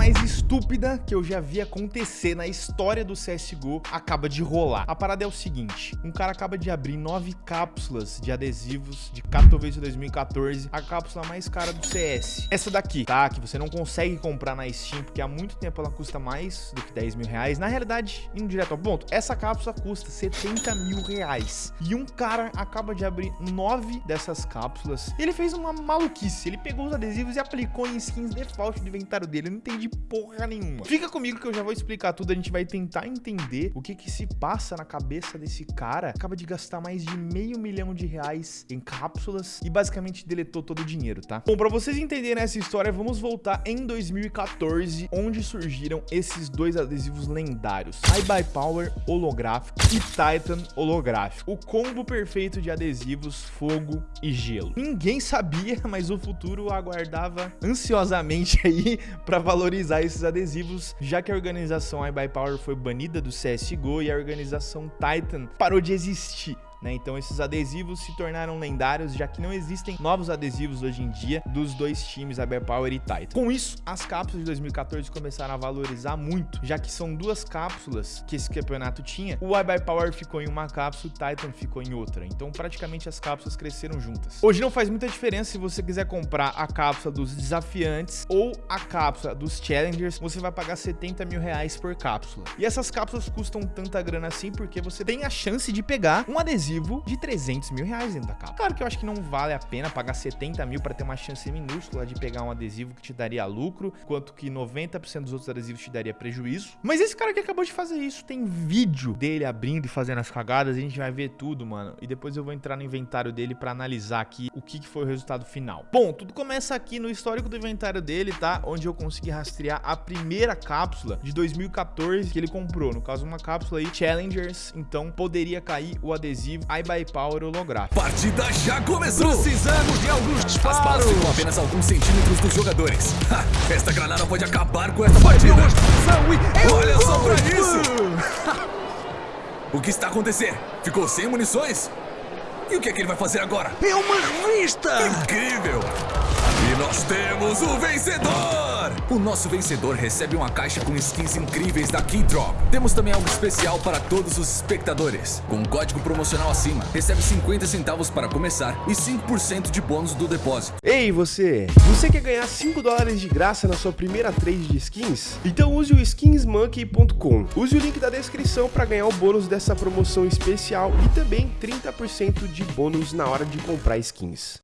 mais estúpida que eu já vi acontecer na história do CSGO acaba de rolar. A parada é o seguinte, um cara acaba de abrir nove cápsulas de adesivos de Katowice 2014, a cápsula mais cara do CS. Essa daqui, tá? Que você não consegue comprar na Steam, porque há muito tempo ela custa mais do que 10 mil reais. Na realidade, indo direto ao ponto, essa cápsula custa 70 mil reais. E um cara acaba de abrir nove dessas cápsulas. Ele fez uma maluquice, ele pegou os adesivos e aplicou em skins default do inventário dele. Eu não entendi porra nenhuma. Fica comigo que eu já vou explicar tudo. A gente vai tentar entender o que que se passa na cabeça desse cara. Acaba de gastar mais de meio milhão de reais em cápsulas e basicamente deletou todo o dinheiro, tá? Bom, pra vocês entenderem essa história, vamos voltar em 2014, onde surgiram esses dois adesivos lendários. iBuy Power holográfico e Titan holográfico. O combo perfeito de adesivos, fogo e gelo. Ninguém sabia, mas o futuro aguardava ansiosamente aí para valorizar esses adesivos, já que a organização iBuyPower foi banida do CSGO e a organização Titan parou de existir. Né? Então esses adesivos se tornaram lendários, já que não existem novos adesivos hoje em dia dos dois times, Power e Titan. Com isso, as cápsulas de 2014 começaram a valorizar muito, já que são duas cápsulas que esse campeonato tinha. O Power ficou em uma cápsula, o Titan ficou em outra. Então praticamente as cápsulas cresceram juntas. Hoje não faz muita diferença se você quiser comprar a cápsula dos desafiantes ou a cápsula dos challengers, você vai pagar 70 mil reais por cápsula. E essas cápsulas custam tanta grana assim porque você tem a chance de pegar um adesivo adesivo de 300 mil reais dentro da capa. Claro que eu acho que não vale a pena pagar 70 mil para ter uma chance minúscula de pegar um adesivo que te daria lucro, enquanto que 90% dos outros adesivos te daria prejuízo. Mas esse cara que acabou de fazer isso, tem vídeo dele abrindo e fazendo as cagadas, a gente vai ver tudo, mano. E depois eu vou entrar no inventário dele para analisar aqui o que foi o resultado final. Bom, tudo começa aqui no histórico do inventário dele, tá? Onde eu consegui rastrear a primeira cápsula de 2014 que ele comprou. No caso, uma cápsula aí, Challengers. Então, poderia cair o adesivo iBuy Power holográfico. Partida já começou! Precisamos de alguns disparos! As balas ficam apenas alguns centímetros dos jogadores. Ha, esta granada pode acabar com esta partida! Olha só pra isso! o que está acontecendo? Ficou sem munições? E o que é que ele vai fazer agora? É uma revista! Incrível! E nós temos o vencedor! O nosso vencedor recebe uma caixa com skins incríveis da Keydrop. Temos também algo especial para todos os espectadores. Com um código promocional acima, recebe 50 centavos para começar e 5% de bônus do depósito. Ei, você! Você quer ganhar 5 dólares de graça na sua primeira trade de skins? Então use o skinsmonkey.com. Use o link da descrição para ganhar o bônus dessa promoção especial e também 30% de bônus na hora de comprar skins.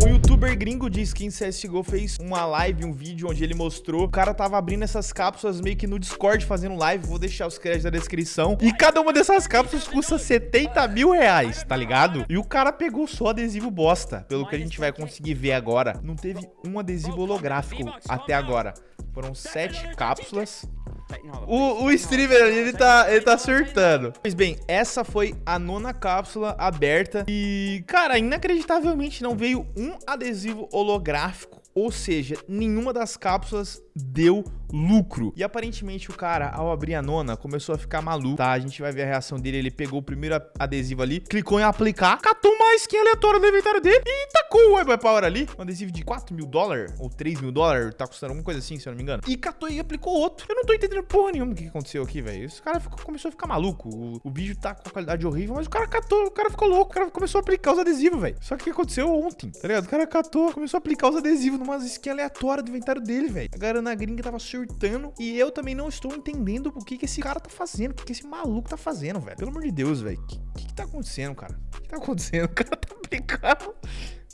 Um youtuber gringo de skin CSGO fez uma live, um vídeo onde ele mostrou o cara tava abrindo essas cápsulas meio que no Discord fazendo live, vou deixar os créditos na descrição. E cada uma dessas cápsulas custa 70 mil reais, tá ligado? E o cara pegou só adesivo bosta, pelo que a gente vai conseguir ver agora. Não teve um adesivo holográfico até agora. Foram sete cápsulas o, o streamer ali, ele tá, ele tá surtando. Pois bem, essa foi a nona cápsula aberta. E, cara, inacreditavelmente não veio um adesivo holográfico. Ou seja, nenhuma das cápsulas deu lucro. E aparentemente o cara, ao abrir a nona, começou a ficar maluco, tá? A gente vai ver a reação dele. Ele pegou o primeiro adesivo ali, clicou em aplicar, catou uma skin aleatória no inventário dele e tacou o Web Power ali. Um adesivo de 4 mil dólares ou 3 mil dólares, tá custando alguma coisa assim, se eu não me engano. E catou e aplicou outro. Eu não tô entendendo porra nenhuma o que aconteceu aqui, velho. Esse cara ficou, começou a ficar maluco. O, o vídeo tá com qualidade horrível, mas o cara catou, o cara ficou louco. O cara começou a aplicar os adesivos, velho. Só que o que aconteceu ontem, tá ligado? O cara catou, começou a aplicar os adesivos numa skin aleatória do inventário dele, velho. A galera na gringa tava surtando e eu também não estou entendendo o que, que esse cara tá fazendo, o que, que esse maluco tá fazendo, velho. Pelo amor de Deus, velho. O que, que, que tá acontecendo, cara? O que tá acontecendo? O cara tá brincando.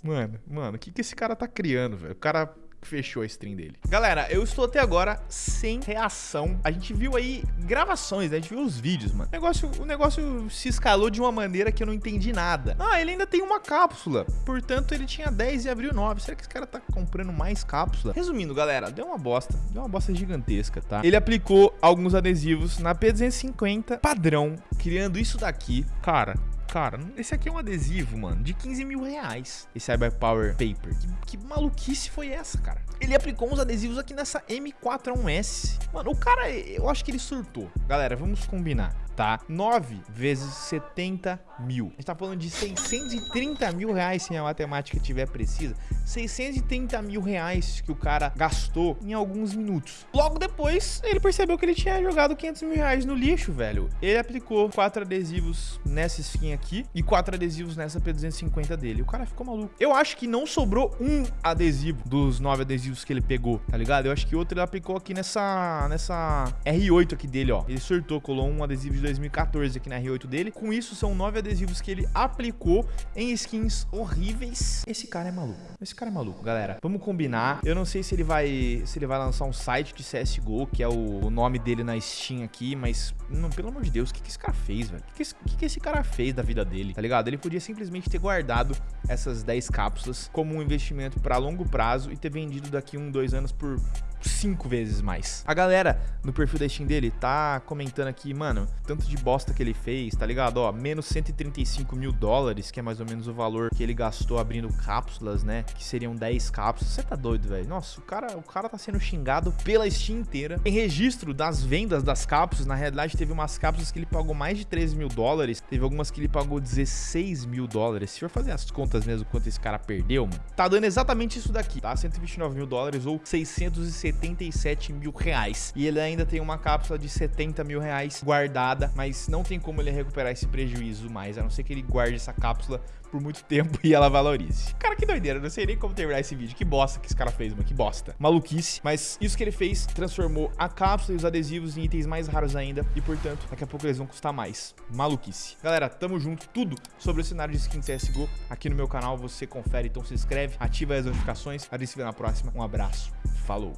Mano, mano, o que, que esse cara tá criando, velho? O cara fechou a stream dele. Galera, eu estou até agora sem reação. A gente viu aí gravações, né? a gente viu os vídeos, mano. O negócio, o negócio se escalou de uma maneira que eu não entendi nada. Ah, ele ainda tem uma cápsula. Portanto, ele tinha 10 e abriu 9. Será que esse cara tá comprando mais cápsula? Resumindo, galera, deu uma bosta. Deu uma bosta gigantesca, tá? Ele aplicou alguns adesivos na P250 padrão, criando isso daqui. Cara, Cara, esse aqui é um adesivo, mano, de 15 mil reais. Esse Cyber Power Paper. Que, que maluquice foi essa, cara? Ele aplicou uns adesivos aqui nessa M41S. Mano, o cara, eu acho que ele surtou. Galera, vamos combinar tá? 9 vezes 70 mil. A gente tá falando de 630 mil reais se a matemática estiver precisa. 630 mil reais que o cara gastou em alguns minutos. Logo depois, ele percebeu que ele tinha jogado 500 mil reais no lixo, velho. Ele aplicou quatro adesivos nessa skin aqui e quatro adesivos nessa P250 dele. O cara ficou maluco. Eu acho que não sobrou um adesivo dos nove adesivos que ele pegou, tá ligado? Eu acho que outro ele aplicou aqui nessa, nessa R8 aqui dele, ó. Ele sortou, colou um adesivo de 2014 aqui na R8 dele. Com isso, são nove adesivos que ele aplicou em skins horríveis. Esse cara é maluco. Esse cara é maluco, galera. Vamos combinar. Eu não sei se ele vai se ele vai lançar um site de CSGO, que é o, o nome dele na Steam aqui, mas, não, pelo amor de Deus, o que, que esse cara fez, velho? O que, que, que esse cara fez da vida dele, tá ligado? Ele podia simplesmente ter guardado essas 10 cápsulas como um investimento para longo prazo e ter vendido daqui um, dois anos por cinco vezes mais. A galera no perfil da Steam dele tá comentando aqui, mano, tanto de bosta que ele fez, tá ligado? Ó, menos 135 mil dólares, que é mais ou menos o valor que ele gastou abrindo cápsulas, né? Que seriam 10 cápsulas. Você tá doido, velho? Nossa, o cara, o cara tá sendo xingado pela Steam inteira. Tem registro das vendas das cápsulas. Na realidade, teve umas cápsulas que ele pagou mais de 13 mil dólares. Teve algumas que ele pagou 16 mil dólares. Se for fazer as contas mesmo, quanto esse cara perdeu, mano, tá dando exatamente isso daqui, tá? 129 mil dólares ou 670 77 mil reais. E ele ainda tem uma cápsula de 70 mil reais guardada, mas não tem como ele recuperar esse prejuízo mais, a não ser que ele guarde essa cápsula por muito tempo e ela valorize. Cara, que doideira, não sei nem como terminar esse vídeo. Que bosta que esse cara fez, mano, que bosta. Maluquice. Mas isso que ele fez transformou a cápsula e os adesivos em itens mais raros ainda e, portanto, daqui a pouco eles vão custar mais. Maluquice. Galera, tamo junto. Tudo sobre o cenário de skin CSGO aqui no meu canal. Você confere, então se inscreve, ativa as notificações. A gente se vê na próxima. Um abraço. Falou.